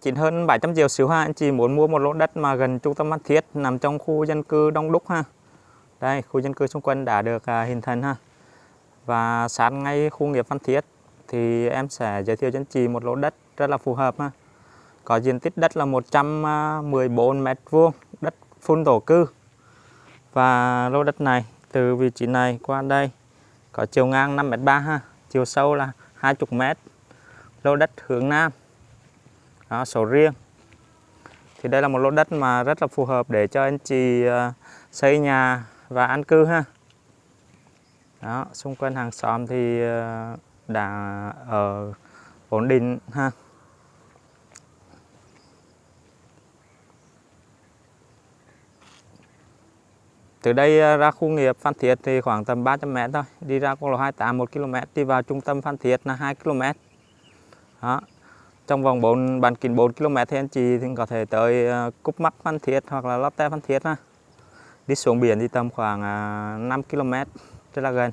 Chỉ hơn 700 triệu xíu ha, anh chị muốn mua một lô đất mà gần trung tâm Phan Thiết nằm trong khu dân cư đông đúc ha. Đây, khu dân cư xung quanh đã được à, hình thành ha. Và sát ngay khu nghiệp Phan Thiết thì em sẽ giới thiệu cho anh chị một lô đất rất là phù hợp ha. Có diện tích đất là 114 à, mét vuông, đất phun thổ cư. Và lô đất này từ vị trí này qua đây có chiều ngang 5 mét 3 ha, chiều sâu là 20 mét. Lô đất hướng nam đó, sổ riêng. Thì đây là một lô đất mà rất là phù hợp để cho anh chị ờ, xây nhà và an cư ha. Đó xung quanh hàng xóm thì ờ, đã ở ổn định ha. Từ đây ờ, ra khu nghiệp Phan Thiết thì khoảng tầm 300 m thôi. Đi ra quốc lộ 28 1 km đi vào trung tâm Phan Thiết là 2 km đó trong vòng 4 bán kính 4 km thì anh chị thì có thể tới ờ, uh, Cúc Mắc Phan Thiết hoặc là Lotte Phan Thiết ha. Đi xuống biển thì tầm khoảng ờ, 5 km rất là gần.